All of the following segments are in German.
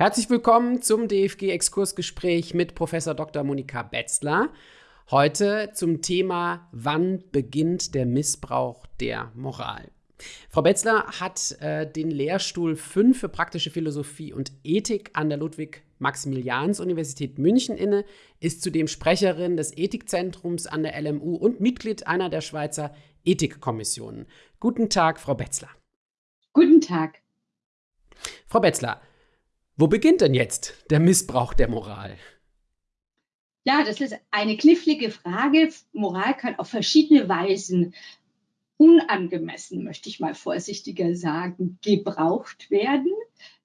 Herzlich willkommen zum DFG-Exkursgespräch mit Professor Dr. Monika Betzler. Heute zum Thema Wann beginnt der Missbrauch der Moral? Frau Betzler hat äh, den Lehrstuhl 5 für praktische Philosophie und Ethik an der Ludwig-Maximilians-Universität München inne, ist zudem Sprecherin des Ethikzentrums an der LMU und Mitglied einer der Schweizer Ethikkommissionen. Guten Tag, Frau Betzler. Guten Tag. Frau Betzler, wo beginnt denn jetzt der Missbrauch der Moral? Ja, das ist eine knifflige Frage. Moral kann auf verschiedene Weisen unangemessen, möchte ich mal vorsichtiger sagen, gebraucht werden.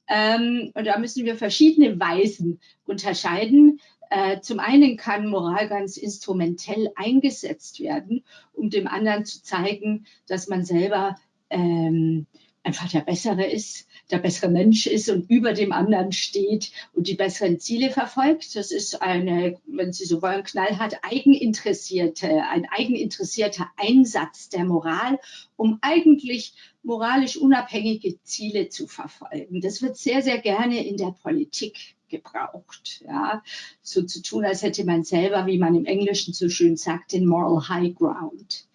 Ähm, und da müssen wir verschiedene Weisen unterscheiden. Äh, zum einen kann Moral ganz instrumentell eingesetzt werden, um dem anderen zu zeigen, dass man selber ähm, einfach der Bessere ist, der bessere Mensch ist und über dem anderen steht und die besseren Ziele verfolgt. Das ist eine, wenn Sie so wollen, knallhart eigeninteressierte, ein eigeninteressierter Einsatz der Moral, um eigentlich moralisch unabhängige Ziele zu verfolgen. Das wird sehr, sehr gerne in der Politik gebraucht. Ja, so zu tun, als hätte man selber, wie man im Englischen so schön sagt, den Moral High Ground.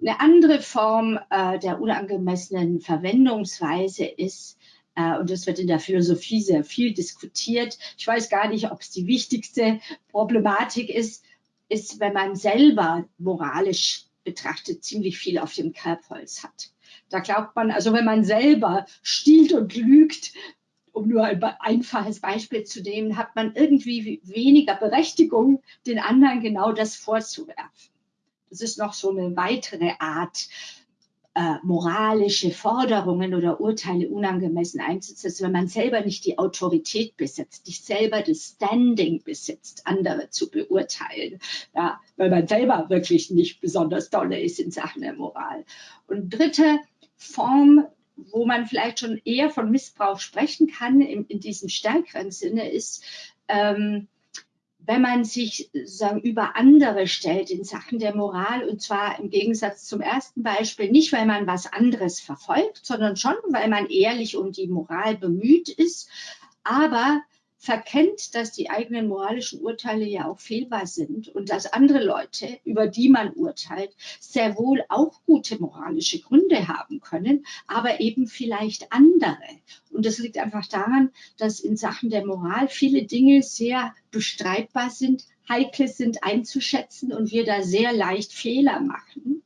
Eine andere Form äh, der unangemessenen Verwendungsweise ist, äh, und das wird in der Philosophie sehr viel diskutiert, ich weiß gar nicht, ob es die wichtigste Problematik ist, ist, wenn man selber moralisch betrachtet ziemlich viel auf dem Kerbholz hat. Da glaubt man, also wenn man selber stiehlt und lügt, um nur ein einfaches Beispiel zu nehmen, hat man irgendwie weniger Berechtigung, den anderen genau das vorzuwerfen. Das ist noch so eine weitere Art, äh, moralische Forderungen oder Urteile unangemessen einzusetzen, wenn man selber nicht die Autorität besitzt, nicht selber das Standing besitzt, andere zu beurteilen, ja, weil man selber wirklich nicht besonders dolle ist in Sachen der Moral. Und dritte Form, wo man vielleicht schon eher von Missbrauch sprechen kann, in, in diesem stärkeren Sinne, ist, ähm, wenn man sich sagen, über andere stellt in Sachen der Moral, und zwar im Gegensatz zum ersten Beispiel, nicht weil man was anderes verfolgt, sondern schon, weil man ehrlich um die Moral bemüht ist, aber verkennt, dass die eigenen moralischen Urteile ja auch fehlbar sind und dass andere Leute, über die man urteilt, sehr wohl auch gute moralische Gründe haben können, aber eben vielleicht andere. Und das liegt einfach daran, dass in Sachen der Moral viele Dinge sehr bestreitbar sind, heikel sind einzuschätzen und wir da sehr leicht Fehler machen.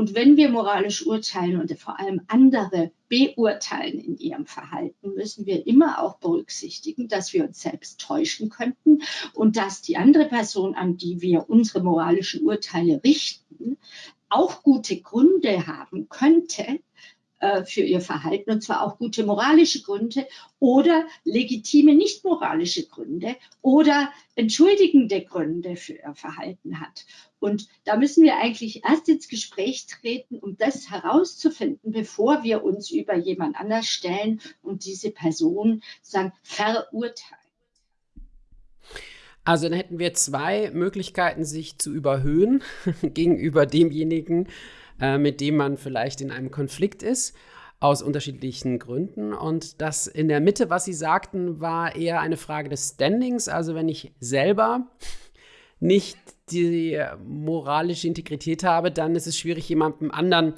Und wenn wir moralisch urteilen und vor allem andere beurteilen in ihrem Verhalten, müssen wir immer auch berücksichtigen, dass wir uns selbst täuschen könnten und dass die andere Person, an die wir unsere moralischen Urteile richten, auch gute Gründe haben könnte, äh, für ihr Verhalten, und zwar auch gute moralische Gründe oder legitime nicht moralische Gründe oder entschuldigende Gründe für ihr Verhalten hat. Und da müssen wir eigentlich erst ins Gespräch treten, um das herauszufinden, bevor wir uns über jemand anders stellen und diese Person sagen, verurteilen. Also dann hätten wir zwei Möglichkeiten, sich zu überhöhen gegenüber demjenigen, äh, mit dem man vielleicht in einem Konflikt ist, aus unterschiedlichen Gründen. Und das in der Mitte, was Sie sagten, war eher eine Frage des Standings. Also wenn ich selber nicht die moralische Integrität habe, dann ist es schwierig, jemandem anderen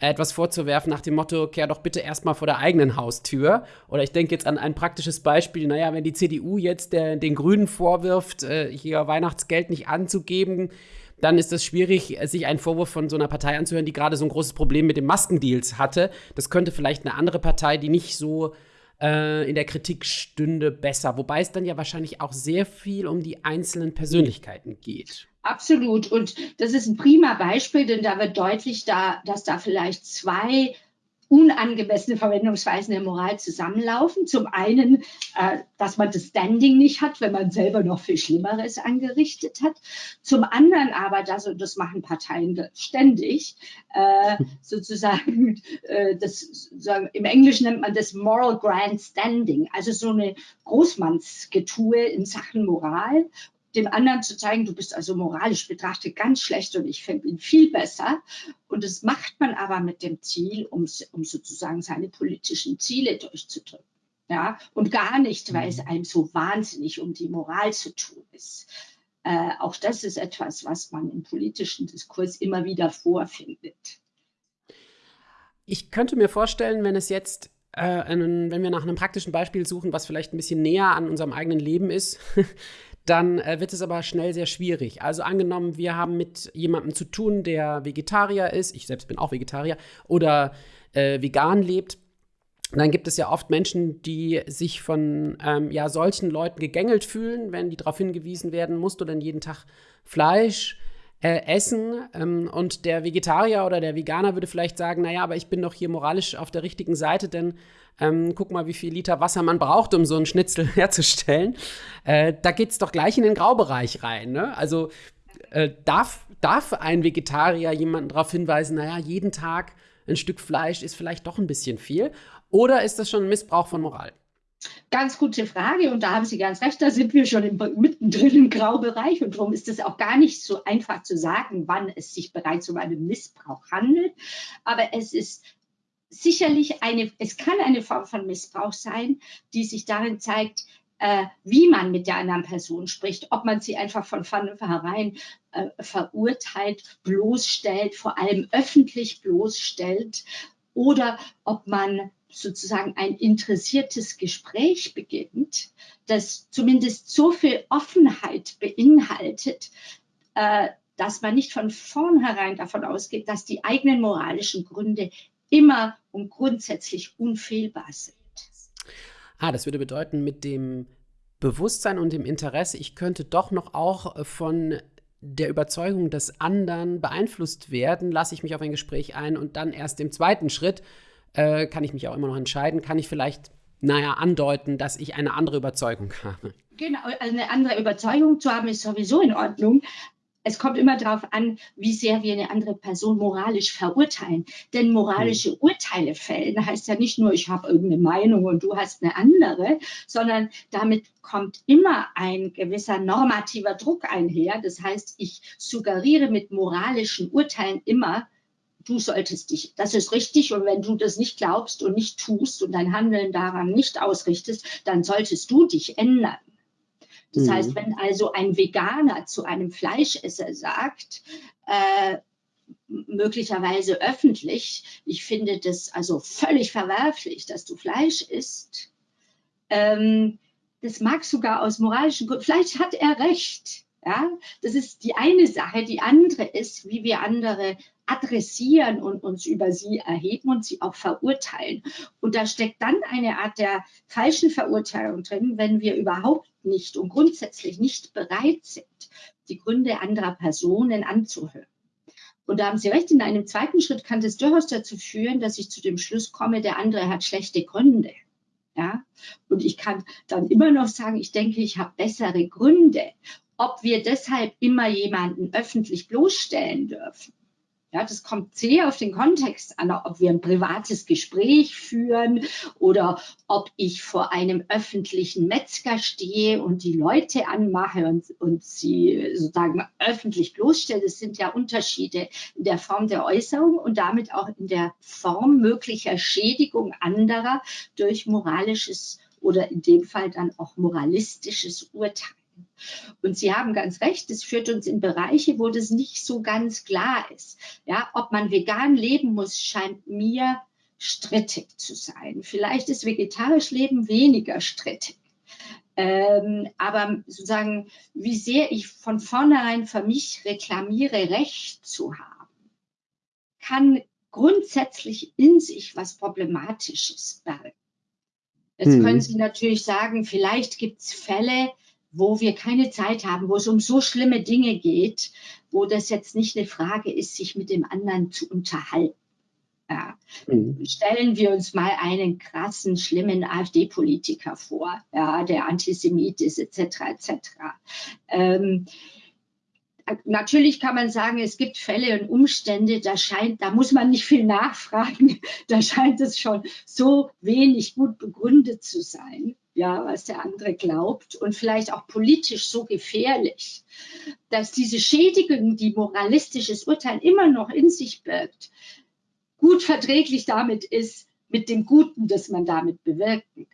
etwas vorzuwerfen nach dem Motto, kehr doch bitte erstmal vor der eigenen Haustür. Oder ich denke jetzt an ein praktisches Beispiel, naja, wenn die CDU jetzt der, den Grünen vorwirft, äh, hier Weihnachtsgeld nicht anzugeben, dann ist es schwierig, sich einen Vorwurf von so einer Partei anzuhören, die gerade so ein großes Problem mit den Maskendeals hatte. Das könnte vielleicht eine andere Partei, die nicht so äh, in der Kritik stünde, besser. Wobei es dann ja wahrscheinlich auch sehr viel um die einzelnen Persönlichkeiten geht. Absolut. Und das ist ein prima Beispiel, denn da wird deutlich, da, dass da vielleicht zwei unangemessene Verwendungsweisen der Moral zusammenlaufen. Zum einen, äh, dass man das Standing nicht hat, wenn man selber noch viel Schlimmeres angerichtet hat. Zum anderen aber, das, und das machen Parteien ständig, äh, sozusagen, äh, das, sozusagen, im Englischen nennt man das Moral Grand Standing, also so eine Großmannsgetue in Sachen Moral dem anderen zu zeigen, du bist also moralisch betrachtet ganz schlecht und ich finde ihn viel besser. Und das macht man aber mit dem Ziel, um, um sozusagen seine politischen Ziele durchzudrücken. Ja, und gar nicht, weil es mhm. einem so wahnsinnig um die Moral zu tun ist. Äh, auch das ist etwas, was man im politischen Diskurs immer wieder vorfindet. Ich könnte mir vorstellen, wenn es jetzt, äh, einen, wenn wir nach einem praktischen Beispiel suchen, was vielleicht ein bisschen näher an unserem eigenen Leben ist, dann äh, wird es aber schnell sehr schwierig. Also angenommen, wir haben mit jemandem zu tun, der Vegetarier ist, ich selbst bin auch Vegetarier, oder äh, vegan lebt, dann gibt es ja oft Menschen, die sich von ähm, ja, solchen Leuten gegängelt fühlen, wenn die darauf hingewiesen werden, musst du denn jeden Tag Fleisch äh, essen? Ähm, und der Vegetarier oder der Veganer würde vielleicht sagen, naja, aber ich bin doch hier moralisch auf der richtigen Seite, denn ähm, guck mal, wie viel Liter Wasser man braucht, um so einen Schnitzel herzustellen. Äh, da geht es doch gleich in den Graubereich rein. Ne? Also äh, darf, darf ein Vegetarier jemanden darauf hinweisen, naja, jeden Tag ein Stück Fleisch ist vielleicht doch ein bisschen viel? Oder ist das schon ein Missbrauch von Moral? Ganz gute Frage und da haben Sie ganz recht, da sind wir schon im, mittendrin im Graubereich und darum ist es auch gar nicht so einfach zu sagen, wann es sich bereits um einen Missbrauch handelt. Aber es ist sicherlich eine, es kann eine Form von Missbrauch sein, die sich darin zeigt, äh, wie man mit der anderen Person spricht, ob man sie einfach von vornherein äh, verurteilt, bloßstellt, vor allem öffentlich bloßstellt oder ob man sozusagen ein interessiertes Gespräch beginnt, das zumindest so viel Offenheit beinhaltet, äh, dass man nicht von vornherein davon ausgeht, dass die eigenen moralischen Gründe immer und grundsätzlich unfehlbar sind. Ah, das würde bedeuten, mit dem Bewusstsein und dem Interesse, ich könnte doch noch auch von der Überzeugung des anderen beeinflusst werden, lasse ich mich auf ein Gespräch ein und dann erst im zweiten Schritt äh, kann ich mich auch immer noch entscheiden, kann ich vielleicht, naja, andeuten, dass ich eine andere Überzeugung habe. Genau, also eine andere Überzeugung zu haben ist sowieso in Ordnung. Es kommt immer darauf an, wie sehr wir eine andere Person moralisch verurteilen. Denn moralische hm. Urteile fällen heißt ja nicht nur, ich habe irgendeine Meinung und du hast eine andere, sondern damit kommt immer ein gewisser normativer Druck einher. Das heißt, ich suggeriere mit moralischen Urteilen immer, du solltest dich, das ist richtig und wenn du das nicht glaubst und nicht tust und dein Handeln daran nicht ausrichtest, dann solltest du dich ändern. Das mhm. heißt, wenn also ein Veganer zu einem Fleischesser sagt, äh, möglicherweise öffentlich, ich finde das also völlig verwerflich, dass du Fleisch isst, ähm, das mag sogar aus moralischen Gründen, vielleicht hat er recht. Ja, das ist die eine Sache. Die andere ist, wie wir andere adressieren und uns über sie erheben und sie auch verurteilen. Und da steckt dann eine Art der falschen Verurteilung drin, wenn wir überhaupt nicht und grundsätzlich nicht bereit sind, die Gründe anderer Personen anzuhören. Und da haben Sie recht, in einem zweiten Schritt kann das durchaus dazu führen, dass ich zu dem Schluss komme, der andere hat schlechte Gründe. Ja? Und ich kann dann immer noch sagen, ich denke, ich habe bessere Gründe. Ob wir deshalb immer jemanden öffentlich bloßstellen dürfen, ja, das kommt sehr auf den Kontext an, ob wir ein privates Gespräch führen oder ob ich vor einem öffentlichen Metzger stehe und die Leute anmache und, und sie sozusagen öffentlich bloßstelle. Das sind ja Unterschiede in der Form der Äußerung und damit auch in der Form möglicher Schädigung anderer durch moralisches oder in dem Fall dann auch moralistisches Urteil. Und Sie haben ganz recht, es führt uns in Bereiche, wo das nicht so ganz klar ist. Ja, ob man vegan leben muss, scheint mir strittig zu sein. Vielleicht ist vegetarisch Leben weniger strittig. Ähm, aber sozusagen, wie sehr ich von vornherein für mich reklamiere, Recht zu haben, kann grundsätzlich in sich was Problematisches bergen. Jetzt hm. können Sie natürlich sagen, vielleicht gibt es Fälle, wo wir keine Zeit haben, wo es um so schlimme Dinge geht, wo das jetzt nicht eine Frage ist, sich mit dem anderen zu unterhalten. Ja. Mhm. Stellen wir uns mal einen krassen, schlimmen AfD-Politiker vor, ja, der Antisemit ist, etc. etc. Ähm, natürlich kann man sagen, es gibt Fälle und Umstände, da scheint, da muss man nicht viel nachfragen, da scheint es schon so wenig gut begründet zu sein ja, was der andere glaubt und vielleicht auch politisch so gefährlich, dass diese Schädigung, die moralistisches Urteil immer noch in sich birgt, gut verträglich damit ist, mit dem Guten, das man damit bewirken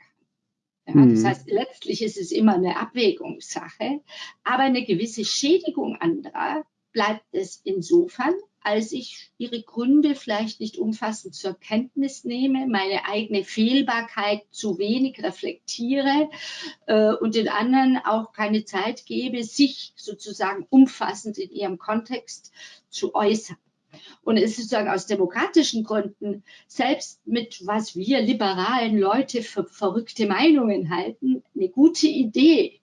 kann. Ja, mhm. Das heißt, letztlich ist es immer eine Abwägungssache, aber eine gewisse Schädigung anderer bleibt es insofern, als ich ihre Gründe vielleicht nicht umfassend zur Kenntnis nehme, meine eigene Fehlbarkeit zu wenig reflektiere äh, und den anderen auch keine Zeit gebe, sich sozusagen umfassend in ihrem Kontext zu äußern. Und es ist sozusagen aus demokratischen Gründen, selbst mit was wir liberalen Leute für verrückte Meinungen halten, eine gute Idee,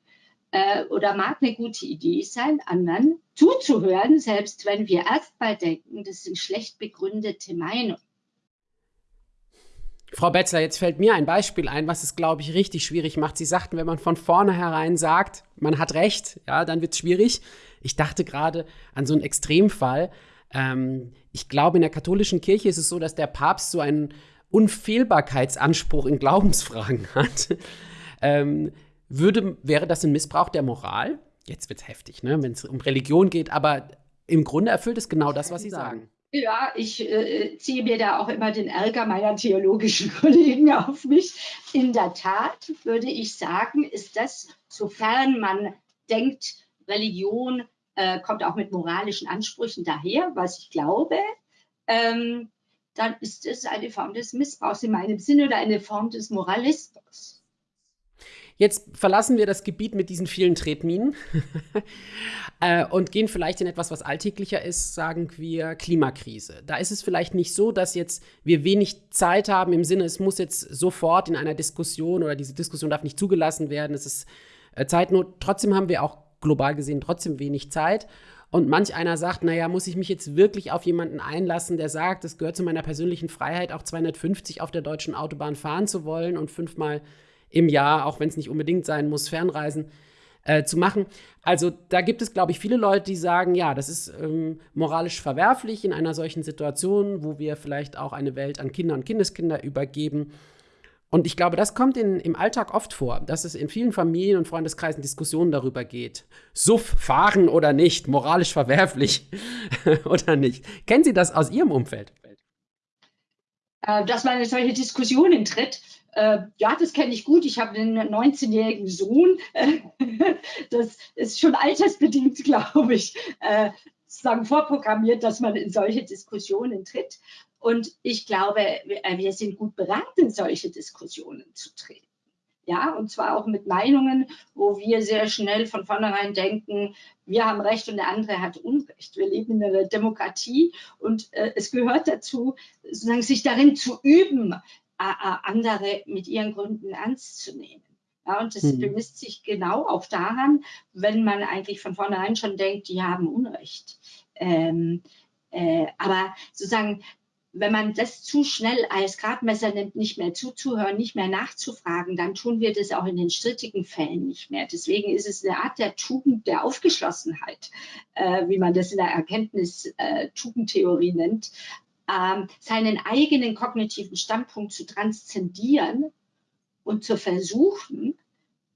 äh, oder mag eine gute Idee sein, anderen zuzuhören, selbst wenn wir erstmal denken, das sind schlecht begründete Meinungen. Frau Betzler, jetzt fällt mir ein Beispiel ein, was es, glaube ich, richtig schwierig macht. Sie sagten, wenn man von vornherein sagt, man hat recht, ja, dann wird es schwierig. Ich dachte gerade an so einen Extremfall. Ähm, ich glaube, in der katholischen Kirche ist es so, dass der Papst so einen Unfehlbarkeitsanspruch in Glaubensfragen hat. ähm, würde, wäre das ein Missbrauch der Moral? Jetzt wird es heftig, ne? wenn es um Religion geht, aber im Grunde erfüllt es genau das, was Sie sagen. Ja, ich äh, ziehe mir da auch immer den Ärger meiner theologischen Kollegen auf mich. In der Tat würde ich sagen, ist das, sofern man denkt, Religion äh, kommt auch mit moralischen Ansprüchen daher, was ich glaube, ähm, dann ist es eine Form des Missbrauchs in meinem Sinne oder eine Form des Moralismus. Jetzt verlassen wir das Gebiet mit diesen vielen Tretminen äh, und gehen vielleicht in etwas, was alltäglicher ist, sagen wir Klimakrise. Da ist es vielleicht nicht so, dass jetzt wir wenig Zeit haben im Sinne, es muss jetzt sofort in einer Diskussion oder diese Diskussion darf nicht zugelassen werden, es ist äh, Zeitnot. Trotzdem haben wir auch global gesehen trotzdem wenig Zeit. Und manch einer sagt, naja, muss ich mich jetzt wirklich auf jemanden einlassen, der sagt, es gehört zu meiner persönlichen Freiheit, auch 250 auf der deutschen Autobahn fahren zu wollen und fünfmal im Jahr, auch wenn es nicht unbedingt sein muss, Fernreisen äh, zu machen. Also da gibt es, glaube ich, viele Leute, die sagen, ja, das ist ähm, moralisch verwerflich in einer solchen Situation, wo wir vielleicht auch eine Welt an Kinder und Kindeskinder übergeben. Und ich glaube, das kommt in, im Alltag oft vor, dass es in vielen Familien und Freundeskreisen Diskussionen darüber geht. Suff, fahren oder nicht, moralisch verwerflich oder nicht. Kennen Sie das aus Ihrem Umfeld? Äh, dass man in solche Diskussionen tritt. Äh, ja, das kenne ich gut. Ich habe einen 19-jährigen Sohn. das ist schon altersbedingt, glaube ich, äh, sozusagen vorprogrammiert, dass man in solche Diskussionen tritt. Und ich glaube, wir sind gut beraten, in solche Diskussionen zu treten. Ja, und zwar auch mit Meinungen, wo wir sehr schnell von vornherein denken, wir haben Recht und der andere hat Unrecht. Wir leben in einer Demokratie und äh, es gehört dazu, sozusagen sich darin zu üben, andere mit ihren Gründen ernst zu nehmen. Ja, und das mhm. bemisst sich genau auch daran, wenn man eigentlich von vornherein schon denkt, die haben Unrecht. Ähm, äh, aber sozusagen wenn man das zu schnell als Gradmesser nimmt, nicht mehr zuzuhören, nicht mehr nachzufragen, dann tun wir das auch in den strittigen Fällen nicht mehr. Deswegen ist es eine Art der Tugend der Aufgeschlossenheit, äh, wie man das in der Erkenntnis-Tugendtheorie äh, nennt, äh, seinen eigenen kognitiven Standpunkt zu transzendieren und zu versuchen,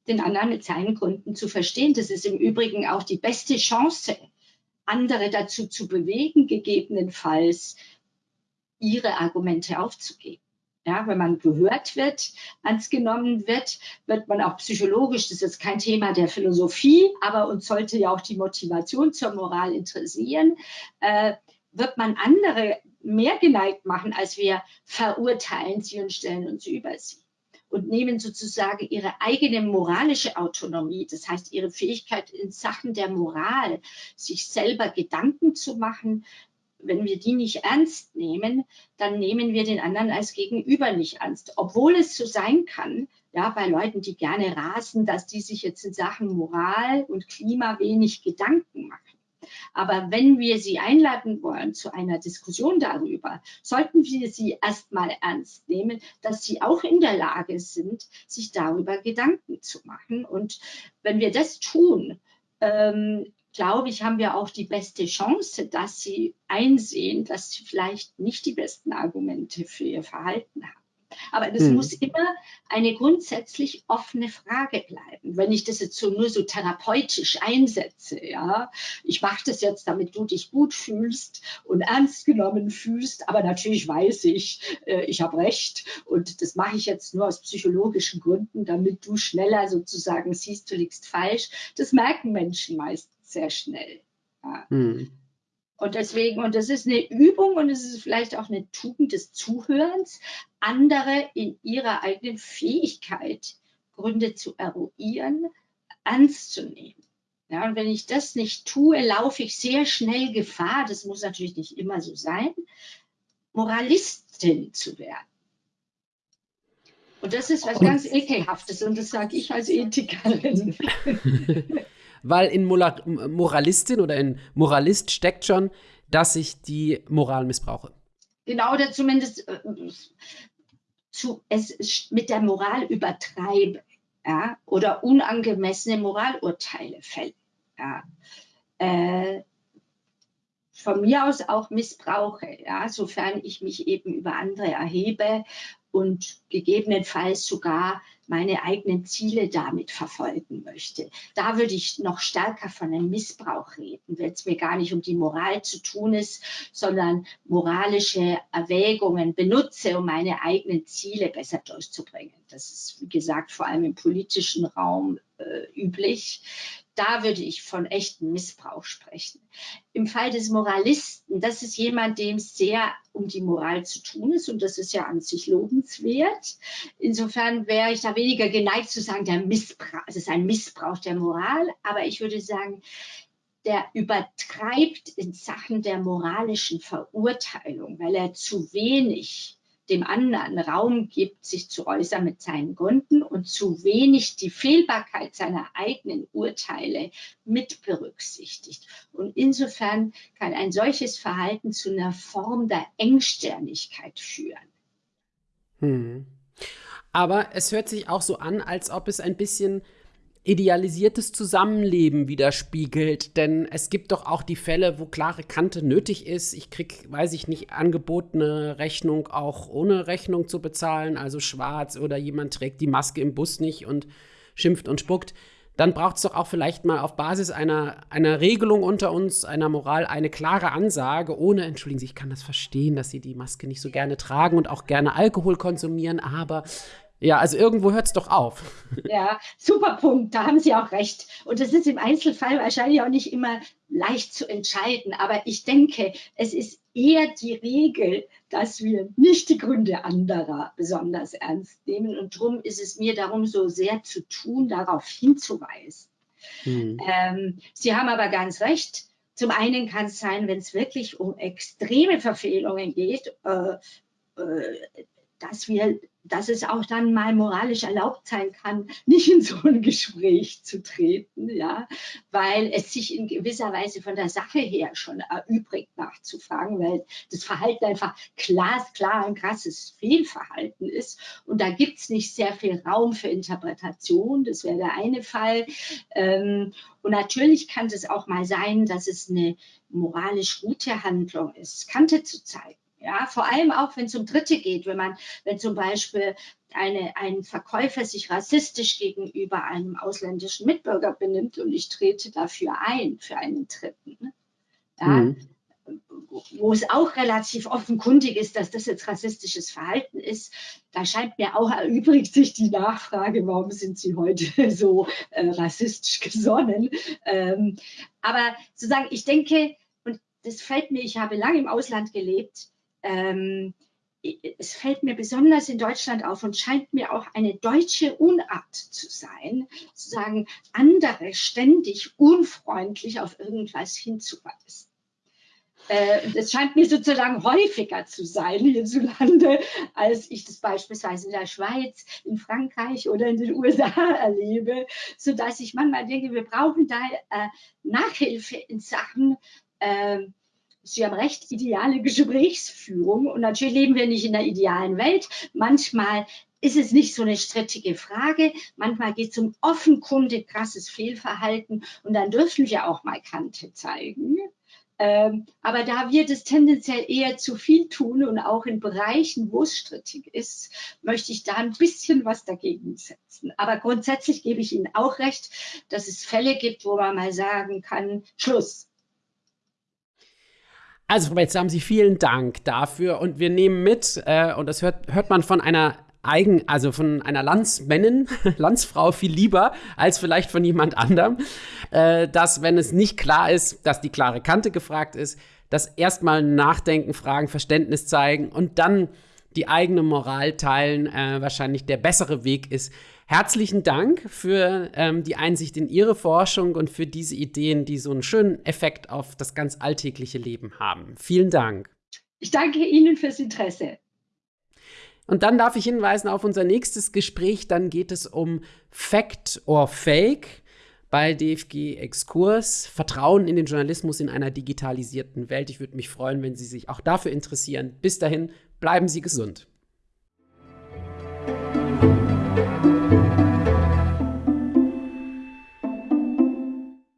den anderen mit seinen Gründen zu verstehen. Das ist im Übrigen auch die beste Chance, andere dazu zu bewegen, gegebenenfalls ihre Argumente aufzugeben. Ja, wenn man gehört wird, ernst genommen wird, wird man auch psychologisch, das ist jetzt kein Thema der Philosophie, aber uns sollte ja auch die Motivation zur Moral interessieren, äh, wird man andere mehr geneigt machen, als wir verurteilen sie und stellen uns über sie und nehmen sozusagen ihre eigene moralische Autonomie, das heißt ihre Fähigkeit in Sachen der Moral, sich selber Gedanken zu machen, wenn wir die nicht ernst nehmen, dann nehmen wir den anderen als Gegenüber nicht ernst. Obwohl es so sein kann, ja, bei Leuten, die gerne rasen, dass die sich jetzt in Sachen Moral und Klima wenig Gedanken machen. Aber wenn wir sie einladen wollen zu einer Diskussion darüber, sollten wir sie erstmal ernst nehmen, dass sie auch in der Lage sind, sich darüber Gedanken zu machen. Und wenn wir das tun, ähm, glaube ich, haben wir auch die beste Chance, dass sie einsehen, dass sie vielleicht nicht die besten Argumente für ihr Verhalten haben. Aber das hm. muss immer eine grundsätzlich offene Frage bleiben. Wenn ich das jetzt so nur so therapeutisch einsetze, ja, ich mache das jetzt, damit du dich gut fühlst und ernst genommen fühlst, aber natürlich weiß ich, äh, ich habe recht und das mache ich jetzt nur aus psychologischen Gründen, damit du schneller sozusagen siehst, du liegst falsch. Das merken Menschen meist sehr schnell. Ja. Hm. Und deswegen, und das ist eine Übung und es ist vielleicht auch eine Tugend des Zuhörens, andere in ihrer eigenen Fähigkeit, Gründe zu eruieren, ernst zu nehmen. Ja, und wenn ich das nicht tue, laufe ich sehr schnell Gefahr, das muss natürlich nicht immer so sein, Moralistin zu werden. Und das ist was ganz Ekelhaftes und das sage ich als Ethikerin. weil in Moralistin oder in Moralist steckt schon, dass ich die Moral missbrauche. Genau, oder zumindest äh, zu, es mit der Moral übertreibe ja, oder unangemessene Moralurteile fälle. Ja. Äh, von mir aus auch missbrauche, ja, sofern ich mich eben über andere erhebe und gegebenenfalls sogar meine eigenen Ziele damit verfolgen möchte. Da würde ich noch stärker von einem Missbrauch reden, wenn es mir gar nicht um die Moral zu tun ist, sondern moralische Erwägungen benutze, um meine eigenen Ziele besser durchzubringen. Das ist, wie gesagt, vor allem im politischen Raum äh, üblich da würde ich von echtem Missbrauch sprechen. Im Fall des Moralisten, das ist jemand, dem es sehr um die Moral zu tun ist und das ist ja an sich lobenswert. Insofern wäre ich da weniger geneigt zu sagen, der Missbrauch, es ist ein Missbrauch der Moral, aber ich würde sagen, der übertreibt in Sachen der moralischen Verurteilung, weil er zu wenig dem anderen Raum gibt, sich zu äußern mit seinen Gründen und zu wenig die Fehlbarkeit seiner eigenen Urteile mit berücksichtigt. Und insofern kann ein solches Verhalten zu einer Form der Engsternigkeit führen. Hm. Aber es hört sich auch so an, als ob es ein bisschen idealisiertes Zusammenleben widerspiegelt. Denn es gibt doch auch die Fälle, wo klare Kante nötig ist. Ich krieg, weiß ich nicht, angebotene Rechnung auch ohne Rechnung zu bezahlen, also schwarz oder jemand trägt die Maske im Bus nicht und schimpft und spuckt. Dann braucht es doch auch vielleicht mal auf Basis einer, einer Regelung unter uns, einer Moral, eine klare Ansage, ohne, entschuldigen Sie, ich kann das verstehen, dass Sie die Maske nicht so gerne tragen und auch gerne Alkohol konsumieren, aber ja, also irgendwo hört es doch auf. Ja, super Punkt, da haben Sie auch recht. Und das ist im Einzelfall wahrscheinlich auch nicht immer leicht zu entscheiden. Aber ich denke, es ist eher die Regel, dass wir nicht die Gründe anderer besonders ernst nehmen. Und darum ist es mir darum so sehr zu tun, darauf hinzuweisen. Hm. Ähm, Sie haben aber ganz recht. Zum einen kann es sein, wenn es wirklich um extreme Verfehlungen geht, äh, äh, dass wir dass es auch dann mal moralisch erlaubt sein kann, nicht in so ein Gespräch zu treten, ja, weil es sich in gewisser Weise von der Sache her schon erübrigt nachzufragen, weil das Verhalten einfach glasklar ein krasses Fehlverhalten ist. Und da gibt es nicht sehr viel Raum für Interpretation, das wäre der eine Fall. Ähm, und natürlich kann es auch mal sein, dass es eine moralisch gute Handlung ist, Kante zu zeigen ja, vor allem auch, wenn es um Dritte geht, wenn man, wenn zum Beispiel eine, ein Verkäufer sich rassistisch gegenüber einem ausländischen Mitbürger benimmt und ich trete dafür ein, für einen Dritten. Ne? Ja, mhm. Wo es auch relativ offenkundig ist, dass das jetzt rassistisches Verhalten ist, da scheint mir auch erübrigt sich die Nachfrage, warum sind Sie heute so äh, rassistisch gesonnen. Ähm, aber sozusagen, ich denke, und das fällt mir, ich habe lange im Ausland gelebt, ähm, es fällt mir besonders in Deutschland auf und scheint mir auch eine deutsche Unart zu sein, zu sagen, andere ständig unfreundlich auf irgendwas hinzuweisen. Äh, das scheint mir sozusagen häufiger zu sein hierzulande, als ich das beispielsweise in der Schweiz, in Frankreich oder in den USA erlebe, sodass ich manchmal denke, wir brauchen da äh, Nachhilfe in Sachen, äh, Sie haben recht, ideale Gesprächsführung. Und natürlich leben wir nicht in der idealen Welt. Manchmal ist es nicht so eine strittige Frage. Manchmal geht es um offenkundig krasses Fehlverhalten. Und dann dürfen wir auch mal Kante zeigen. Ähm, aber da wir das tendenziell eher zu viel tun und auch in Bereichen, wo es strittig ist, möchte ich da ein bisschen was dagegen setzen. Aber grundsätzlich gebe ich Ihnen auch recht, dass es Fälle gibt, wo man mal sagen kann, Schluss. Also, Frau Betz, haben Sie vielen Dank dafür und wir nehmen mit, äh, und das hört, hört man von einer eigen, also von einer Landsmännin, Landsfrau viel lieber als vielleicht von jemand anderem, äh, dass wenn es nicht klar ist, dass die klare Kante gefragt ist, dass erstmal nachdenken, fragen, Verständnis zeigen und dann die eigene Moral teilen, äh, wahrscheinlich der bessere Weg ist. Herzlichen Dank für ähm, die Einsicht in Ihre Forschung und für diese Ideen, die so einen schönen Effekt auf das ganz alltägliche Leben haben. Vielen Dank. Ich danke Ihnen fürs Interesse. Und dann darf ich hinweisen auf unser nächstes Gespräch. Dann geht es um Fact or Fake bei DFG Exkurs. Vertrauen in den Journalismus in einer digitalisierten Welt. Ich würde mich freuen, wenn Sie sich auch dafür interessieren. Bis dahin, bleiben Sie gesund.